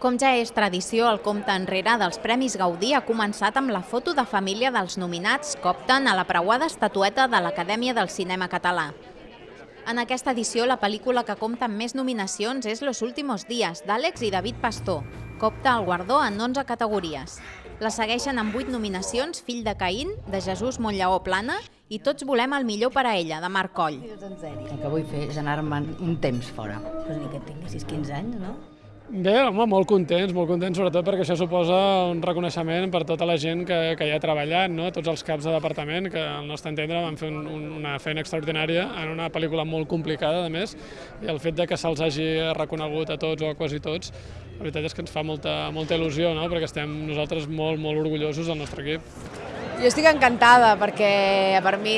Com ja és tradició, el compte enrere dels Premis Gaudí ha començat amb la foto de família dels nominats que opten a la preuada estatueta de l'Acadèmia del Cinema Català. En aquesta edició, la pel·lícula que compta amb més nominacions és Los últimos días, d'Àlex i David Pastor, que opta al guardó en 11 categories. La segueixen amb 8 nominacions Fill de Caín, de Jesús Montllaó Plana, i Tots volem el millor per a ella, de Marc Coll. El que vull fer és anar-me'n un temps fora. Pues ni que tinguessis 15 anys, no? Bé, home, molt contents, molt contents sobretot perquè això suposa un reconeixement per tota la gent que, que hi ha treballat, no? tots els caps de departament, que al nostre entendre van fer un, un, una feina extraordinària en una pel·lícula molt complicada, a més, i el fet de que se'ls hagi reconegut a tots o a quasi tots, la veritat és que ens fa molta, molta il·lusió, no? perquè estem nosaltres molt, molt orgullosos del nostre equip. Jo estic encantada perquè per mi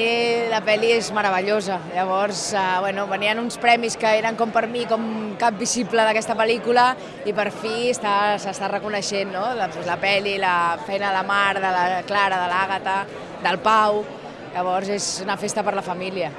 la pel·li és meravellosa. Llavors, eh, bueno, venien uns premis que eren com per mi com cap visible d'aquesta pel·lícula i per fi s'està reconeixent no? la, pues, la pel·li, la feina de la Mar, de la Clara, de l'Àgata, del Pau. Llavors és una festa per la família.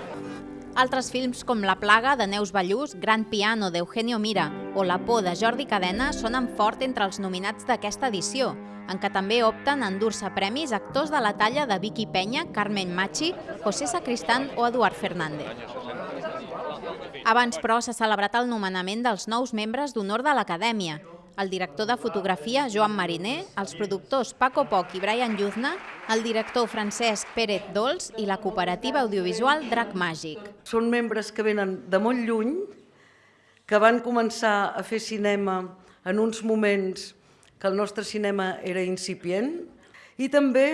Altres films com La plaga, de Neus Ballús, Gran piano, d'Eugenio Mira o La por, de Jordi Cadena, sonen fort entre els nominats d'aquesta edició, en què també opten a endur-se premis actors de la talla de Vicky Penya, Carmen Machi, José Sacristán o Eduard Fernández. Abans, però, s'ha celebrat el nomenament dels nous membres d'honor de l'Acadèmia, el director de fotografia Joan Mariner, els productors Paco Poc i Brian Lluzna, el director Francesc Pérez Dols i la cooperativa audiovisual Drac Màgic. Són membres que venen de molt lluny, que van començar a fer cinema en uns moments que el nostre cinema era incipient i també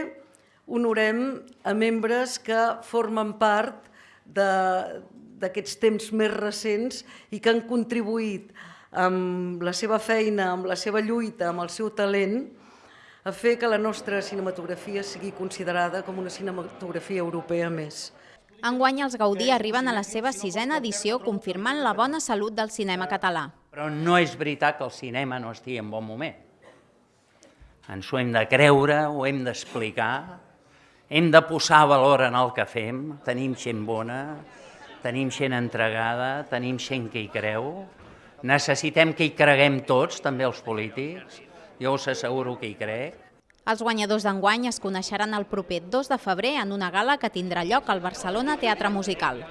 honorem a membres que formen part d'aquests temps més recents i que han contribuït amb la seva feina, amb la seva lluita, amb el seu talent, a fer que la nostra cinematografia sigui considerada com una cinematografia europea més. Enguany els Gaudí arriben a la seva sisena edició confirmant la bona salut del cinema català. Però no és veritat que el cinema no estigui en bon moment ens ho hem de creure, ho hem d'explicar, hem de posar valor en el que fem, tenim gent bona, tenim gent entregada, tenim gent que hi creu, necessitem que hi creguem tots, també els polítics, jo us asseguro que hi crec. Els guanyadors d'enguany es coneixeran el proper 2 de febrer en una gala que tindrà lloc al Barcelona Teatre Musical.